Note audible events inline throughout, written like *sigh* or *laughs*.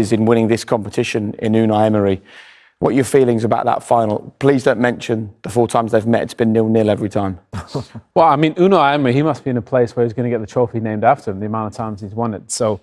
is in winning this competition in Unai Emery. What are your feelings about that final? Please don't mention the four times they've met. It's been nil-nil every time. *laughs* well, I mean, Unai Emery, he must be in a place where he's going to get the trophy named after him, the amount of times he's won it. So,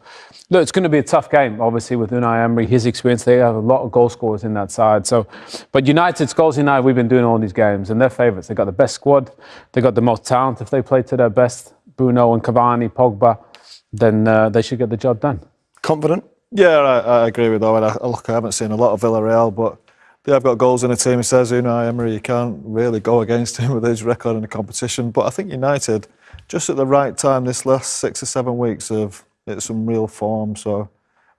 look, it's going to be a tough game, obviously, with Unai Emery, his experience. They have a lot of goal scorers in that side. So, but United's goals United, we've been doing all these games, and they're favourites. They've got the best squad. They've got the most talent. If they play to their best, Bruno and Cavani, Pogba, then uh, they should get the job done. Confident? Yeah, I, I agree with Owen. I, look, I haven't seen a lot of Villarreal, but they have got goals in the team. He says Unai Emery, you can't really go against him *laughs* with his record in the competition. But I think United, just at the right time, this last six or seven weeks, have hit some real form. So,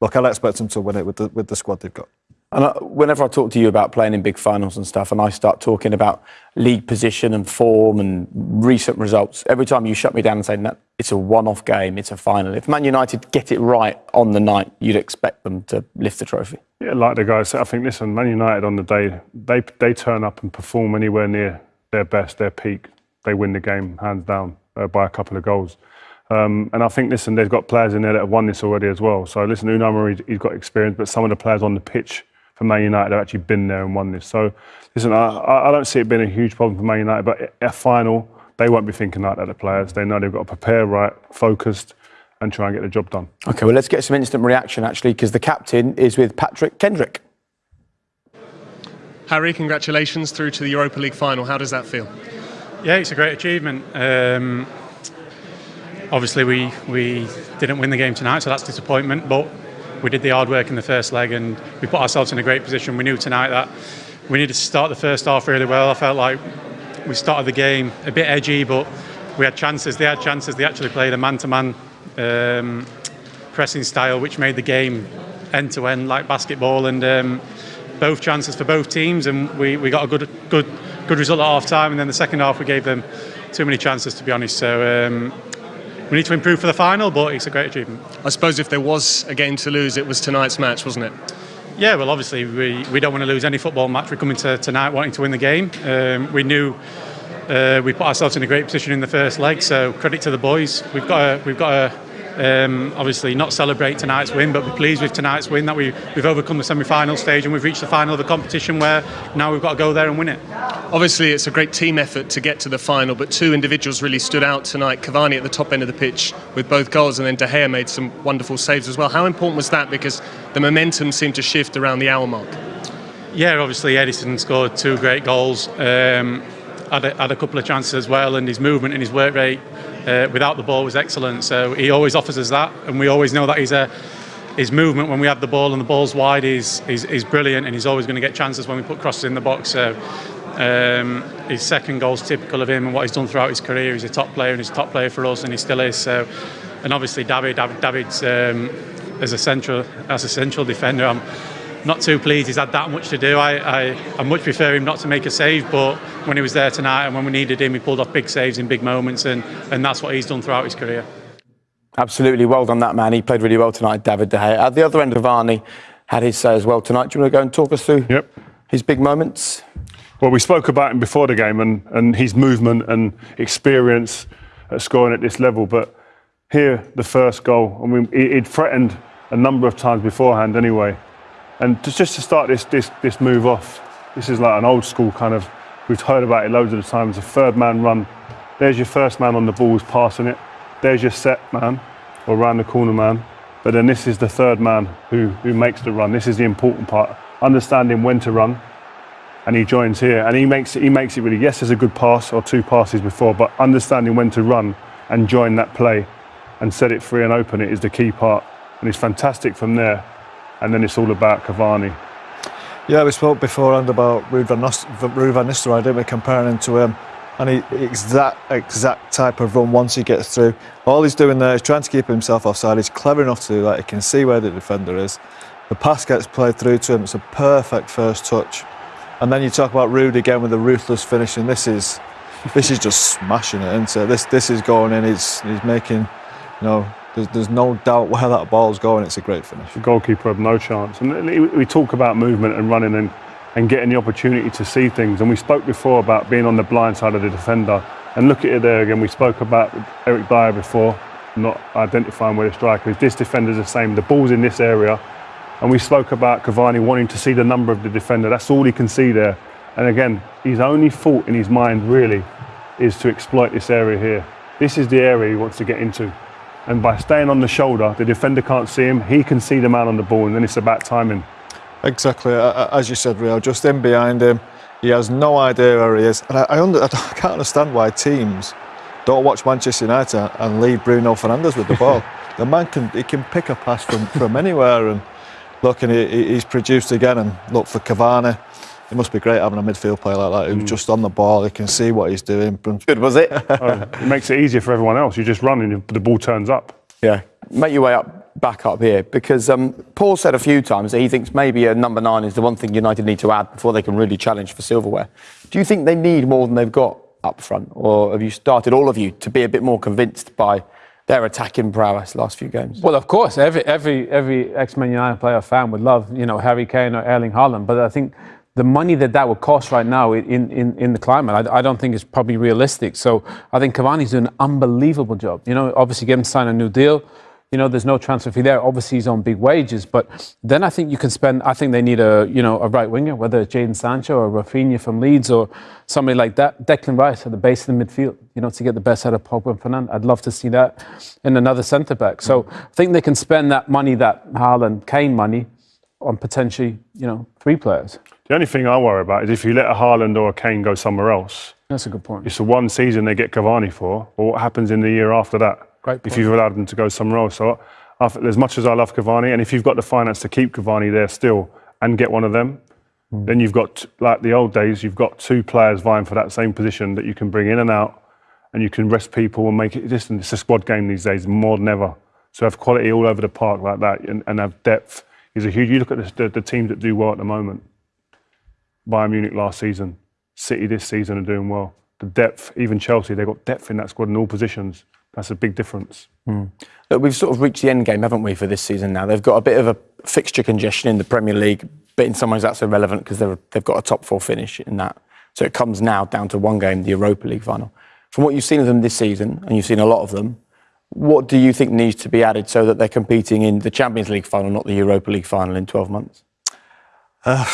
look, I'll expect them to win it with the, with the squad they've got. And whenever I talk to you about playing in big finals and stuff, and I start talking about league position and form and recent results, every time you shut me down and say, no, it's a one-off game, it's a final. If Man United get it right on the night, you'd expect them to lift the trophy. Yeah, like the guys said, I think, listen, Man United on the day, they, they turn up and perform anywhere near their best, their peak. They win the game, hands down, uh, by a couple of goals. Um, and I think, listen, they've got players in there that have won this already as well. So, listen, Unai Emery, he's got experience, but some of the players on the pitch for Man United have actually been there and won this. So, listen, I, I don't see it being a huge problem for Man United, but a final, they won't be thinking like that, the players. They know they've got to prepare right, focused, and try and get the job done. OK, well, let's get some instant reaction, actually, because the captain is with Patrick Kendrick. Harry, congratulations through to the Europa League final. How does that feel? Yeah, it's a great achievement. Um, obviously, we, we didn't win the game tonight, so that's disappointment. But we did the hard work in the first leg and we put ourselves in a great position. We knew tonight that we needed to start the first half really well. I felt like we started the game a bit edgy, but we had chances. They had chances. They actually played a man-to-man um, pressing style, which made the game end-to-end -end like basketball. And um, both chances for both teams, and we, we got a good good good result at half time. And then the second half, we gave them too many chances, to be honest. So um, we need to improve for the final, but it's a great achievement. I suppose if there was a game to lose, it was tonight's match, wasn't it? Yeah, well, obviously we, we don't want to lose any football match. We're coming to tonight wanting to win the game. Um, we knew uh, we put ourselves in a great position in the first leg, so credit to the boys. We've got a, we've got a um, obviously not celebrate tonight's win, but be pleased with tonight's win that we, we've overcome the semi-final stage and we've reached the final of the competition where now we've got to go there and win it. Obviously, it's a great team effort to get to the final, but two individuals really stood out tonight. Cavani at the top end of the pitch with both goals, and then De Gea made some wonderful saves as well. How important was that? Because the momentum seemed to shift around the hour mark. Yeah, obviously Edison scored two great goals. Um, had a, had a couple of chances as well, and his movement and his work rate uh, without the ball was excellent. So he always offers us that, and we always know that he's a his movement when we have the ball and the ball's wide is is, is brilliant, and he's always going to get chances when we put crosses in the box. So um, his second goal's typical of him and what he's done throughout his career. He's a top player and he's a top player for us, and he still is. So, and obviously David, David David's um, as a central as a central defender. I'm, not too pleased he's had that much to do. I, I, I much prefer him not to make a save, but when he was there tonight and when we needed him, he pulled off big saves in big moments, and, and that's what he's done throughout his career. Absolutely, well done that man. He played really well tonight, David De Gea. At the other end, of Cavani had his say as well tonight. Do you want to go and talk us through yep. his big moments? Well, we spoke about him before the game and, and his movement and experience at scoring at this level, but here, the first goal, I mean, he'd threatened a number of times beforehand anyway. And just to start this, this, this move off, this is like an old school kind of, we've heard about it loads of the times, a third man run. There's your first man on the ball passing it. There's your set man or round the corner man. But then this is the third man who, who makes the run. This is the important part. Understanding when to run. And he joins here. And he makes he makes it really, yes, there's a good pass or two passes before, but understanding when to run and join that play and set it free and open it is the key part. And it's fantastic from there and then it's all about Cavani. Yeah, we spoke beforehand about Ruud van, Nistelrooy, didn't we, comparing him to him. And he, that exact type of run once he gets through. All he's doing there is trying to keep himself offside. He's clever enough to do that. He can see where the defender is. The pass gets played through to him. It's a perfect first touch. And then you talk about Ruud again with the ruthless finish, and this is this is just *laughs* smashing it into this this is going in. He's he's making you know there's, there's no doubt where that ball's going. It's a great finish. The goalkeeper had no chance. And we talk about movement and running and, and getting the opportunity to see things. And we spoke before about being on the blind side of the defender. And look at it there again. We spoke about Eric Dier before, not identifying where the striker is. This defender's the same. The ball's in this area. And we spoke about Cavani wanting to see the number of the defender. That's all he can see there. And again, his only thought in his mind really is to exploit this area here. This is the area he wants to get into. And by staying on the shoulder, the defender can't see him. He can see the man on the ball, and then it's about timing. Exactly, as you said, Real, just in behind him. He has no idea where he is. And I, I, under, *laughs* I can't understand why teams don't watch Manchester United and leave Bruno Fernandes with the *laughs* ball. the man can he can pick a pass from, from anywhere. And look, and he, he's produced again. And look for Cavani. It must be great having a midfield player like that who's mm. just on the ball. He can see what he's doing. Good, was it? *laughs* oh, it makes it easier for everyone else. You just run and the ball turns up. Yeah, make your way up, back up here because um, Paul said a few times that he thinks maybe a number nine is the one thing United need to add before they can really challenge for silverware. Do you think they need more than they've got up front, or have you started all of you to be a bit more convinced by? their attacking prowess last few games. Well, of course, every every every ex-Man United player fan would love you know Harry Kane or Erling Haaland, but I think the money that that would cost right now in, in, in the climate, I, I don't think is probably realistic. So I think Cavani's doing an unbelievable job. You know, obviously getting signed a new deal. You know, there's no transfer fee there. Obviously, he's on big wages, but then I think you can spend. I think they need a you know a right winger, whether it's Jadon Sancho or Rafinha from Leeds or somebody like that. Declan Rice at the base of the midfield. You know, to get the best out of Pogba and Fernand. I'd love to see that in another centre back. So I think they can spend that money, that Haaland Kane money, on potentially you know three players. The only thing I worry about is if you let a Haaland or a Kane go somewhere else. That's a good point. It's the one season they get Cavani for, or what happens in the year after that? Great Point. if you've allowed them to go somewhere else. So, as much as I love Cavani, and if you've got the finance to keep Cavani there still and get one of them, mm. then you've got, like the old days, you've got two players vying for that same position that you can bring in and out, and you can rest people and make it. Just, it's a squad game these days more than ever. So have quality all over the park like that, and, and have depth is a huge. You look at the, the, teams that do well at the moment. Bayern Munich last season, City this season are doing well. The depth, even Chelsea, they've got depth in that squad in all positions. That's a big difference. Mm. Look, we've sort of reached the end game, haven't we, for this season now? They've got a bit of a fixture congestion in the Premier League, but in some ways that's irrelevant because they've got a top four finish in that. So it comes now down to one game, the Europa League final. From what you've seen of them this season, and you've seen a lot of them, what do you think needs to be added so that they're competing in the Champions League final, not the Europa League final in 12 months? Uh,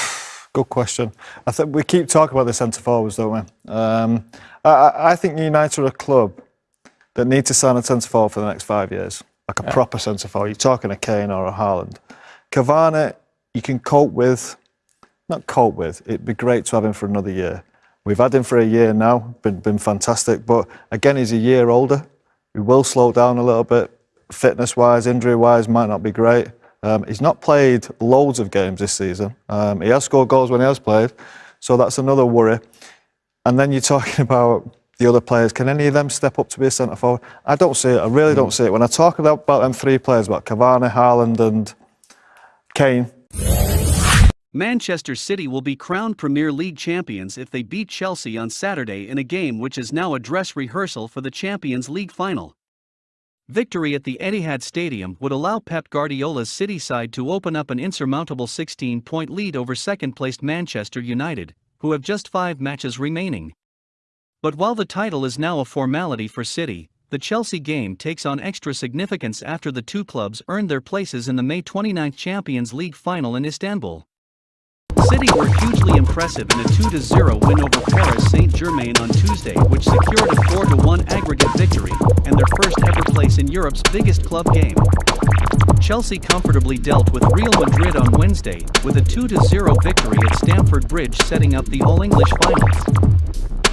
Good question. I think we keep talking about the centre forwards, don't we? Um, I, I, think United are a club that need to sign a centre forward for the next five years, like a yeah. proper centre forward. You're talking a Kane or a Haaland. Cavani, you can cope with, not cope with. It'd be great to have him for another year. We've had him for a year now, been been fantastic. But again, he's a year older. He will slow down a little bit, fitness wise, injury wise, might not be great. Um, he's not played loads of games this season. Um, he has scored goals when he has played, so that's another worry. And then you're talking *laughs* about the other players. Can any of them step up to be a centre forward? I don't see it. I really don't see it. When I talk about, about them three players, about Cavani, Haaland, and Kane. Manchester City will be crowned Premier League champions if they beat Chelsea on Saturday in a game which is now a dress rehearsal for the Champions League final. Victory at the Etihad Stadium would allow Pep Guardiola's City side to open up an insurmountable 16 point lead over second placed Manchester United, who have just five matches remaining. But while the title is now a formality for City, the Chelsea game takes on extra significance after the two clubs earned their places in the May 29 Champions League final in Istanbul. City were hugely impressive in a 2-0 win over Paris Saint-Germain on Tuesday which secured a 4-1 aggregate victory and their first ever place in Europe's biggest club game. Chelsea comfortably dealt with Real Madrid on Wednesday with a 2-0 victory at Stamford Bridge setting up the All-English finals.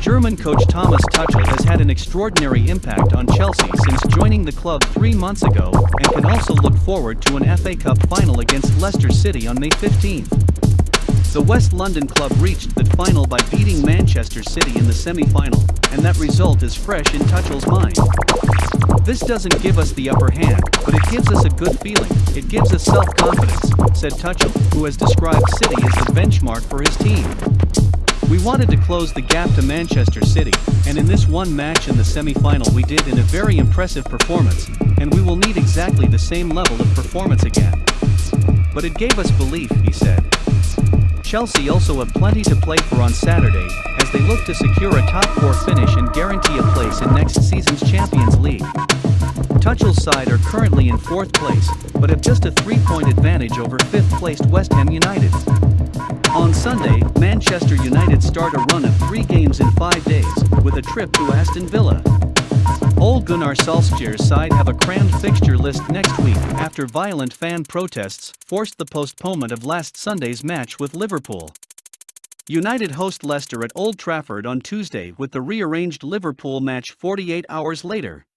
German coach Thomas Tuchel has had an extraordinary impact on Chelsea since joining the club three months ago and can also look forward to an FA Cup final against Leicester City on May 15. The West London club reached the final by beating Manchester City in the semi-final, and that result is fresh in Tuchel's mind. This doesn't give us the upper hand, but it gives us a good feeling, it gives us self-confidence, said Tuchel, who has described City as the benchmark for his team. We wanted to close the gap to Manchester City, and in this one match in the semi-final we did in a very impressive performance, and we will need exactly the same level of performance again. But it gave us belief, he said. Chelsea also have plenty to play for on Saturday, as they look to secure a top four finish and guarantee a place in next season's Champions League. Tuchel's side are currently in fourth place, but have just a three-point advantage over fifth-placed West Ham United. On Sunday, Manchester United start a run of three games in five days, with a trip to Aston Villa. Ole Gunnar Solskjaer's side have a crammed fixture list next week after violent fan protests forced the postponement of last Sunday's match with Liverpool. United host Leicester at Old Trafford on Tuesday with the rearranged Liverpool match 48 hours later.